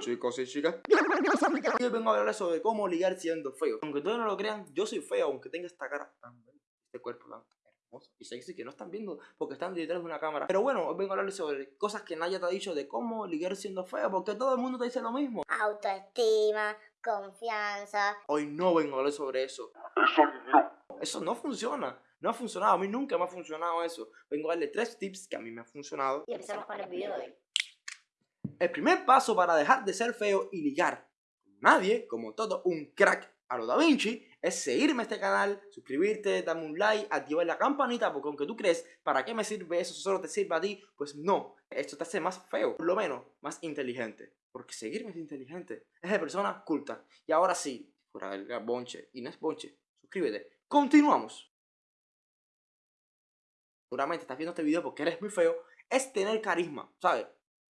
chicos y chicas. Hoy vengo a hablarles sobre cómo ligar siendo feo. Aunque todos no lo crean, yo soy feo, aunque tenga esta cara tan bella, este cuerpo tan hermoso y sexy que no están viendo porque están detrás de una cámara. Pero bueno, hoy vengo a hablarles sobre cosas que nadie te ha dicho de cómo ligar siendo feo, porque todo el mundo te dice lo mismo. autoestima, confianza. Hoy no vengo a hablar sobre eso. Eso no. Eso no funciona. No ha funcionado. A mí nunca me ha funcionado eso. Vengo a darle tres tips que a mí me han funcionado. Y empezamos con el video de hoy. El primer paso para dejar de ser feo y ligar nadie, como todo un crack a lo Da Vinci, es seguirme a este canal, suscribirte, darme un like, activar la campanita, porque aunque tú crees, ¿para qué me sirve eso? ¿Solo te sirve a ti? Pues no, esto te hace más feo, por lo menos más inteligente. Porque seguirme es inteligente, es de persona culta. Y ahora sí, fuera del bonche, y no es bonche, suscríbete. Continuamos. Seguramente estás viendo este video porque eres muy feo, es tener carisma, ¿sabes?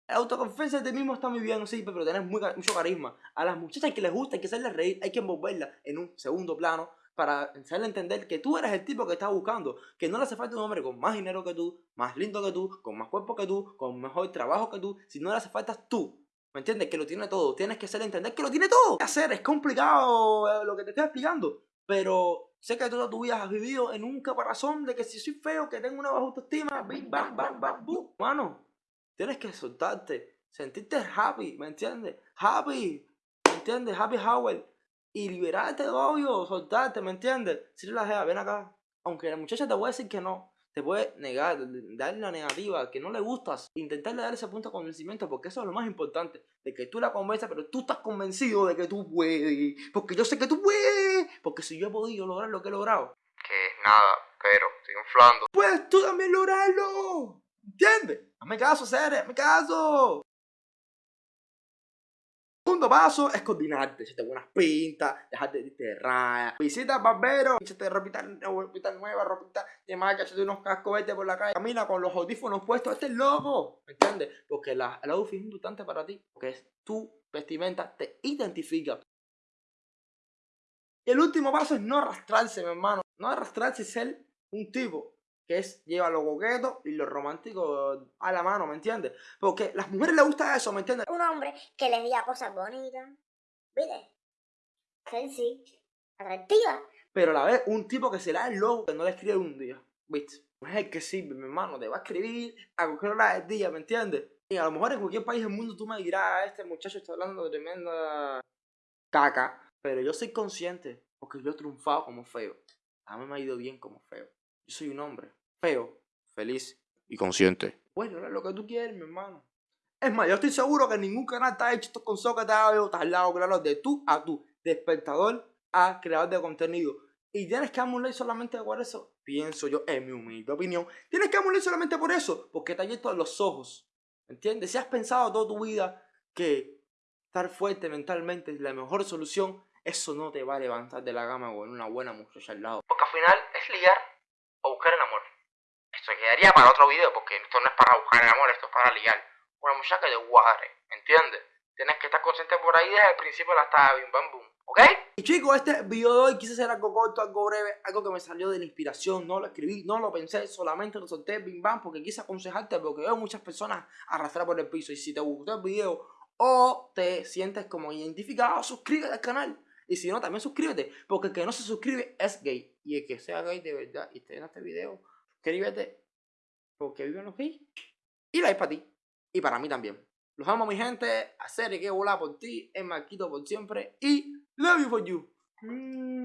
La autoconfianza de ti mismo está muy bien, sí, pero tenés muy, mucho carisma. A las muchachas que les gusta, hay que hacerles reír, hay que envolverlas en un segundo plano para hacerle entender que tú eres el tipo que estás buscando, que no le hace falta un hombre con más dinero que tú, más lindo que tú, con más cuerpo que tú, con mejor trabajo que tú, si no le hace falta tú. ¿Me entiendes? Que lo tiene todo. Tienes que hacerle entender que lo tiene todo. ¿Qué hacer? Es complicado eh, lo que te estoy explicando. Pero sé que toda tu vida has vivido en un caparazón de que si soy feo, que tengo una baja autoestima, bim, bam, bam, bam, boom. Mano, tienes que soltarte, sentirte happy, ¿me entiendes? Happy, ¿me entiendes? Happy Howard. Y liberarte de odio, soltarte, ¿me entiendes? Si la jeva, ven acá. Aunque la muchacha te puede decir que no, te puede negar, darle la negativa, que no le gustas, intentarle dar ese punto de convencimiento, porque eso es lo más importante, de que tú la convenzas, pero tú estás convencido de que tú puedes, porque yo sé que tú puedes, porque si yo he podido lograr lo que he logrado, Que es nada, pero estoy inflando. puedes tú también lograrlo, ¿entiendes? Hazme caso, Cere, hazme caso. Segundo paso es coordinarte, echarte buenas pintas, dejarte de de raya. Visita barbero, échate ropita, ropita nueva, ropita de marca, échate unos cascos por la calle. Camina con los audífonos puestos, este es loco, ¿me entiendes? Porque la, el outfit es importante para ti, porque es tu vestimenta, te identifica. Y el último paso es no arrastrarse, mi hermano. No arrastrarse y ser un tipo que es lleva lo coqueto y lo romántico a la mano, ¿me entiendes? Porque a las mujeres les gusta eso, ¿me entiendes? Un hombre que les diga cosas bonitas. ¿Viste? Sexy. Atractiva. Pero a la vez, un tipo que será el loco que no le escribe un día, ¿viste? El que sirve, mi hermano, te va a escribir a cualquier hora del día, ¿me entiendes? Y a lo mejor en cualquier país del mundo tú me dirás, este muchacho está hablando de tremenda caca, pero yo soy consciente, porque yo he triunfado como feo. A mí me ha ido bien como feo. Yo soy un hombre feo, feliz Y consciente. Bueno, es lo que tú quieres, mi hermano. Es más, yo estoy seguro que ningún canal está hecho estos consejos que te yo, al lado, claro, de tú a tú, de espectador a creador de contenido. Y tienes que darme un like solamente por eso, pienso yo, en mi humilde opinión. Tienes que darme un like solamente por eso, porque te ha abierto los ojos. ¿Entiendes? Si has pensado toda tu vida que estar fuerte mentalmente es la mejor solución, eso no te va a levantar de la gama con una buena muchacha al lado. Porque al final es ligar o buscar el amor. Esto quedaría para otro video, porque esto no es para buscar el amor, esto es para ligar. Una muchacha te guare, ¿entiendes? Tienes que estar consciente por ahí desde el principio hasta bim bam boom, ¿ok? Y chicos, este video de hoy quise hacer algo corto, algo breve, algo que me salió de la inspiración, no lo escribí, no lo pensé, solamente lo solté bim bam porque quise aconsejarte porque veo muchas personas arrastrar por el piso y si te gustó el video o te sientes como identificado, suscríbete al canal. Y si no, también suscríbete, porque el que no se suscribe es gay. Y el que sea gay de verdad y esté en este video, suscríbete, porque viven los gays. Y like para ti, y para mí también. Los amo, mi gente. Hacer que volar por ti. Es Marquito por siempre. Y love you for you. Mm.